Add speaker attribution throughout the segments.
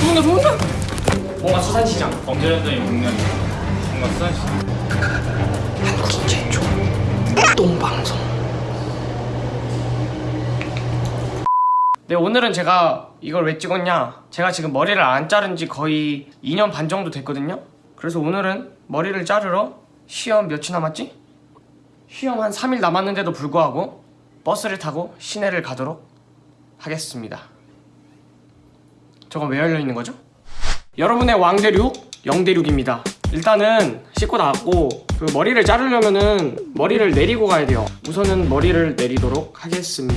Speaker 1: 좋은데 좋은데? 뭔가 수산시장.
Speaker 2: 범죄현장이 먹는 뭔가 수산시장.
Speaker 1: 한국인 최초 똥방송. 네 오늘은 제가 이걸 왜 찍었냐? 제가 지금 머리를 안 자른 지 거의 2년 반 정도 됐거든요? 그래서 오늘은 머리를 자르러 시험 며칠 남았지? 시험 한 3일 남았는데도 불구하고 버스를 타고 시내를 가도록 하겠습니다 저건 왜 열려있는 거죠? 여러분의 왕대륙 영대륙입니다 일단은 씻고 나왔고 그 머리를 자르려면은 머리를 내리고 가야 돼요 우선은 머리를 내리도록 하겠습니다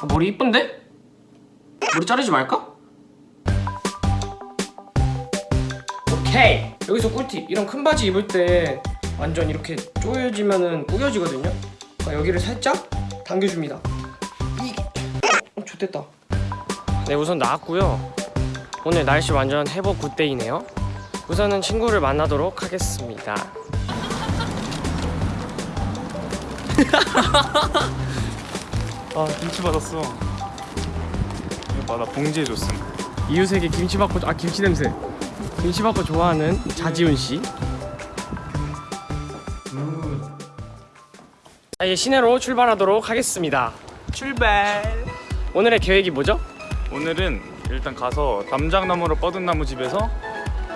Speaker 1: 아, 머리 이쁜데? 머리 자르지 말까? 오케이 여기서 꿀팁 이런 큰 바지 입을 때 완전 이렇게 조여지면은 꾸겨지거든요? 그러니까 여기를 살짝 당겨줍니다. 어, 좋됐다. 네 우선 나왔고요. 오늘 날씨 완전 해버 굿데이네요. 우선은 친구를 만나도록 하겠습니다.
Speaker 2: 아 김치 받았어. 이거 봐나 봉지에 줬음.
Speaker 1: 이웃에게 김치 받고 아 김치 냄새. 김치 받고 좋아하는 자지훈 씨. 이제 시내로 출발하도록 하겠습니다.
Speaker 2: 출발
Speaker 1: 오늘의 계획이 뭐죠?
Speaker 2: 오늘은 일단 가서 담장나무로 뻗은 나무 집에서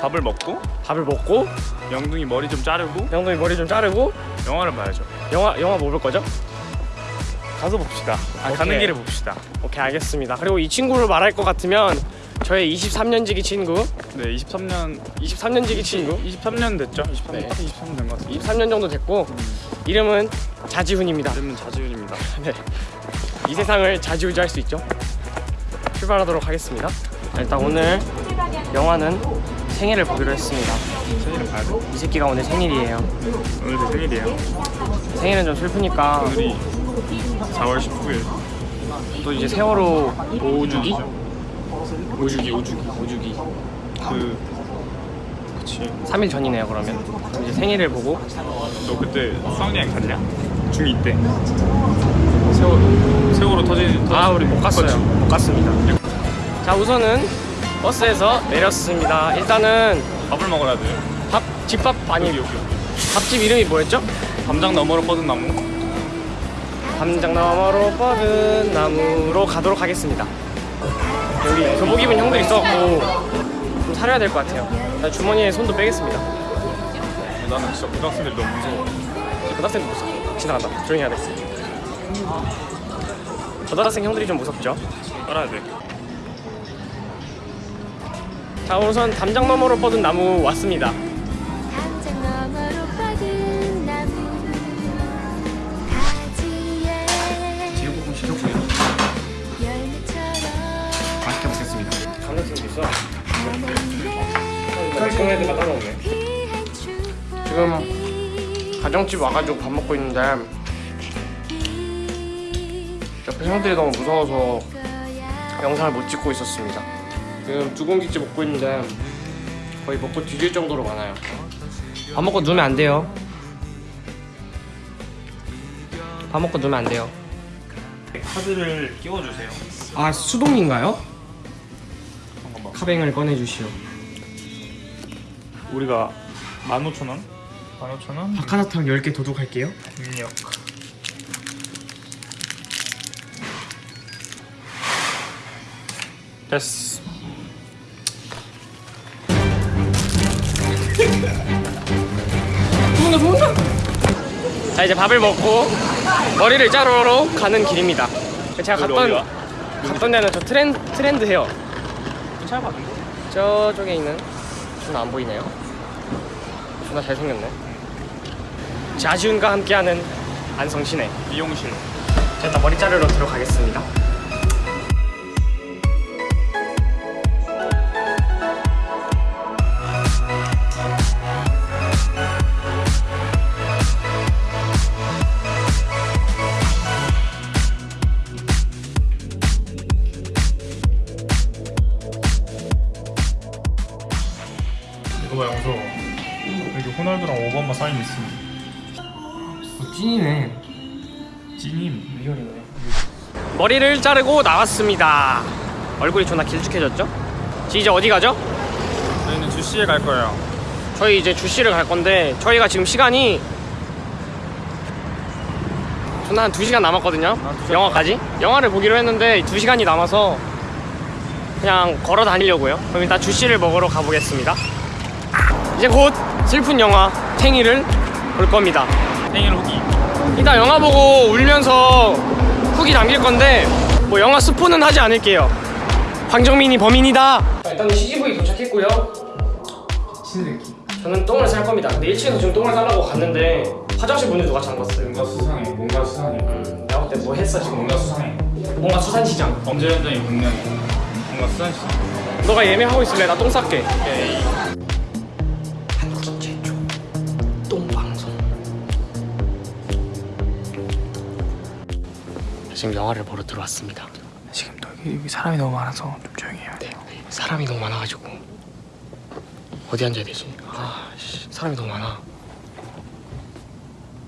Speaker 2: 밥을 먹고
Speaker 1: 밥을 먹고
Speaker 2: 영둥이 머리 좀 자르고
Speaker 1: 영동이 머리 좀 자르고
Speaker 2: 영화를 봐야죠
Speaker 1: 영화 영화 뭐 볼 거죠?
Speaker 2: 가서 봅시다 아, 가는. 길에 봅시다
Speaker 1: 오케이 알겠습니다. 그리고 이 친구를 말할 것 같으면 저의 23년지기 친구,
Speaker 2: 네 23년
Speaker 1: 23년지기 친구,
Speaker 2: 23년 됐죠? 23년
Speaker 1: 네.
Speaker 2: 딱 23년 된것 같습니다
Speaker 1: 23년 정도 됐고 이름은 자지훈입니다.
Speaker 2: 이름은 자지훈입니다
Speaker 1: 네. 이 세상을 자지우지할 수 있죠. 출발하도록 하겠습니다. 일단 오늘 영화는 생일을 보기로 했습니다.
Speaker 2: 생일은 봐야 돼
Speaker 1: 이 새끼가 오늘 생일이에요.
Speaker 2: 오늘 제 생일이에요
Speaker 1: 생일은 좀 슬프니까
Speaker 2: 오늘이 4월 19일
Speaker 1: 또 이제 세월호 5주기?
Speaker 2: 5주기 5주기
Speaker 1: 5주기
Speaker 2: 그 그치.
Speaker 1: 3일 전이네요 그러면. 이제 생일을 보고.
Speaker 2: 너 그때 수학여행 갔냐? 중2 때. 세월, 세월호 터진
Speaker 1: 아 우리 못 갔어요.
Speaker 2: 그치?
Speaker 1: 못 갔습니다. 자 우선은 버스에서 내렸습니다. 일단은
Speaker 2: 밥을 먹어야
Speaker 1: 돼밥 집밥 아니
Speaker 2: 여기 여기.
Speaker 1: 밥집 이름이 뭐였죠?
Speaker 2: 담장 너머로 뻗은 나무.
Speaker 1: 담장 너머로 뻗은 나무로 가도록 하겠습니다 여기 교복 입은 형들 있어갖고 좀 사려야 될 것 같아요. 나 주머니에 손도 빼겠습니다.
Speaker 2: 나는 진짜 고등학생들이 너무 무서워.
Speaker 1: 고등학생도 무서워 지나간다. 조용히 해야 돼. 고등학생 형들이 좀 무섭죠?
Speaker 2: 따라야 돼.
Speaker 1: 자 우선 담장 너머로 뻗은 나무 왔습니다 있어?
Speaker 3: 귀한 축복
Speaker 1: 지금 가정집 와가지고 밥 먹고 있는데 옆에 형들이 너무 무서워서 영상을 못 찍고 있었습니다. 지금 두 공기째 먹고 있는데 거의 먹고 뒤질 정도로 많아요. 밥 먹고 누우면 안 돼요. 밥 먹고 누우면 안 돼요.
Speaker 2: 카드를 끼워주세요.
Speaker 1: 아 수동인가요? 카뱅을 꺼내주시오
Speaker 2: 우리가 15,000원? 15,000원?
Speaker 1: 박하사탕 10개 도둑할게요
Speaker 2: 입력 됐어
Speaker 1: 좋은데 좋은데? 자 이제 밥을 먹고 머리를 자르러 가는 길입니다 제가 갔던? 갔던 데는 저 트렌드, 트렌드 헤어
Speaker 2: 괜찮아 봤는데?
Speaker 1: 저쪽에 있는 존나 안 보이네요. 존나 잘생겼네. 자지훈과 함께하는 안성시내
Speaker 2: 미용실.
Speaker 1: 자 일단 머리 자르러 들어가겠습니다 리얼이네. 머리를 자르고 나왔습니다. 얼굴이 존나 길쭉해졌죠? 지금 이제 어디 가죠?
Speaker 2: 저희는 주시에 갈 거예요.
Speaker 1: 저희 이제 주시를 갈 건데 저희가 지금 시간이 존나 한 2시간 남았거든요.
Speaker 2: 두 시간
Speaker 1: 영화까지? 영화를 보기로 했는데 2시간이 남아서 그냥 걸어 다니려고요. 그럼 일단 주시를 먹으러 가보겠습니다. 이제 곧 슬픈 영화 탱이를 볼 겁니다.
Speaker 2: 생일 후기
Speaker 1: 이따 영화 보고 울면서 후기 남길 건데 뭐 영화 스포는 하지 않을게요 황정민이 범인이다 일단 CGV 도착했고요
Speaker 2: 친새끼
Speaker 1: 저는 똥을 쌀 겁니다. 근데 1층에서 지금 똥을 싸려고 갔는데 화장실 문을 누가 잠갔어요.
Speaker 2: 뭔가 수상해 뭔가 수상해
Speaker 1: 음, 내가 볼때뭐 했어 지금?
Speaker 2: 뭔가 수상해
Speaker 1: 뭔가 수산시장.
Speaker 2: 범죄 현장이 분명해 뭔가 수상해
Speaker 1: 너가 예매하고 있을래? 나 똥 쌀게.
Speaker 2: 오케이
Speaker 1: 지금 영화를 보러 들어왔습니다.
Speaker 4: 지금 여기, 여기 사람이 너무 많아서 좀 조용히 해요.
Speaker 1: 네, 사람이 너무 많아가지고 어디 앉아야 되지? 아, 씨, 사람이 너무 많아.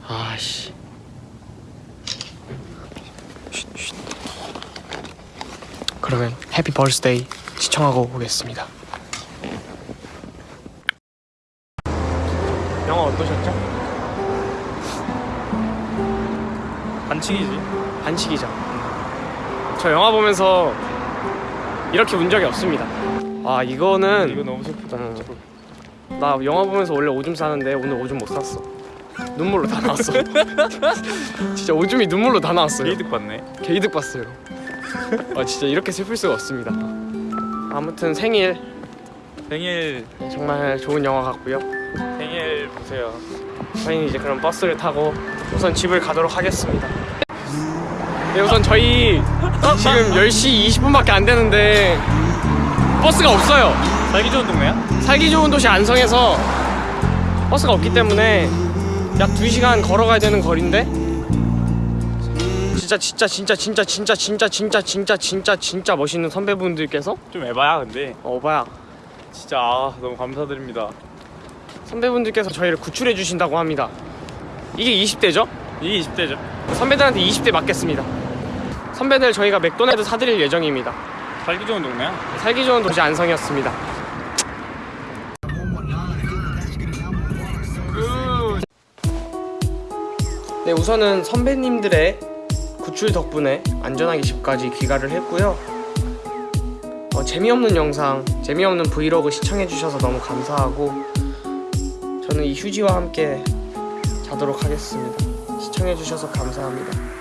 Speaker 1: 아, 씨. 그러면 해피 버스데이 시청하고 오겠습니다. 영화 어떠셨죠?
Speaker 2: 반칙이지
Speaker 1: 반칙이죠. 저 영화 보면서 이렇게 운 적이 없습니다. 아 이거는
Speaker 2: 이거 너무 슬프다
Speaker 1: 음. 나 영화 보면서 원래 오줌 싸는데 오늘 오줌 못 쌌어. 눈물로 다 나왔어. 진짜 오줌이 눈물로 다 나왔어요.
Speaker 2: 게이득 받네
Speaker 1: 개이득 봤어요. 아 진짜 이렇게 슬플 수가 없습니다. 아무튼 생일
Speaker 2: 생일
Speaker 1: 정말 좋은 영화 같고요.
Speaker 2: 생일 보세요
Speaker 1: 저희는 이제 그럼 버스를 타고 우선 집을 가도록 하겠습니다. 네, 우선 저희 지금 10시 20분밖에 안 되는데 버스가 없어요.
Speaker 2: 살기 좋은 동네야?
Speaker 1: 살기 좋은 도시 안성에서 버스가 없기 때문에 약 2시간 걸어가야 되는 거리인데 진짜 진짜 진짜 진짜 진짜 진짜 진짜 진짜 진짜 진짜 멋있는 선배분들께서
Speaker 2: 좀 에바야 근데
Speaker 1: 어 오바야
Speaker 2: 진짜 아, 너무 감사드립니다
Speaker 1: 선배분들께서 저희를 구출해 주신다고 합니다. 이게 20대죠?
Speaker 2: 이게 20대죠
Speaker 1: 선배들한테 20대 맞겠습니다. 선배들 저희가 맥도날드 사드릴 예정입니다.
Speaker 2: 살기 좋은 동네야
Speaker 1: 살기 좋은 도시 안성이었습니다. 네, 우선은 선배님들의 구출 덕분에 안전하게 집까지 귀가를 했고요. 어, 재미없는 영상, 재미없는 브이로그 시청해주셔서 너무 감사하고 저는 이 휴지와 함께 자도록 하겠습니다. 시청해주셔서 감사합니다.